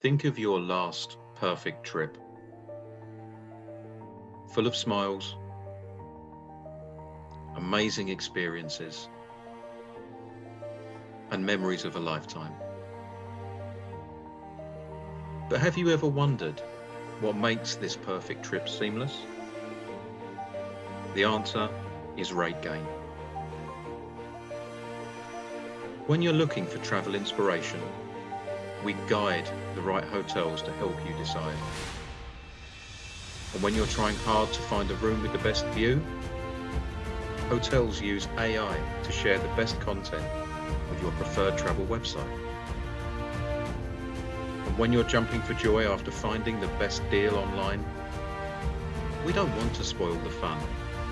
Think of your last perfect trip. Full of smiles, amazing experiences, and memories of a lifetime. But have you ever wondered what makes this perfect trip seamless? The answer is RateGain. When you're looking for travel inspiration, we guide the right hotels to help you decide. And when you're trying hard to find a room with the best view, hotels use AI to share the best content with your preferred travel website. And when you're jumping for joy after finding the best deal online, we don't want to spoil the fun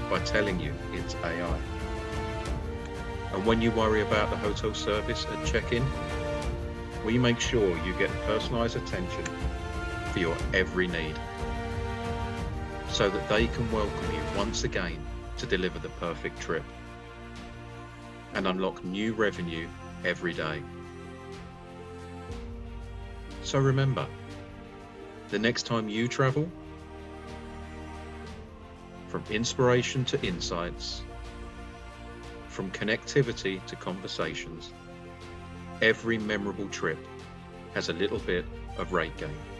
by telling you it's AI. And when you worry about the hotel service at check-in, we make sure you get personalised attention for your every need so that they can welcome you once again to deliver the perfect trip and unlock new revenue every day. So remember, the next time you travel, from inspiration to insights, from connectivity to conversations, every memorable trip has a little bit of RateGain.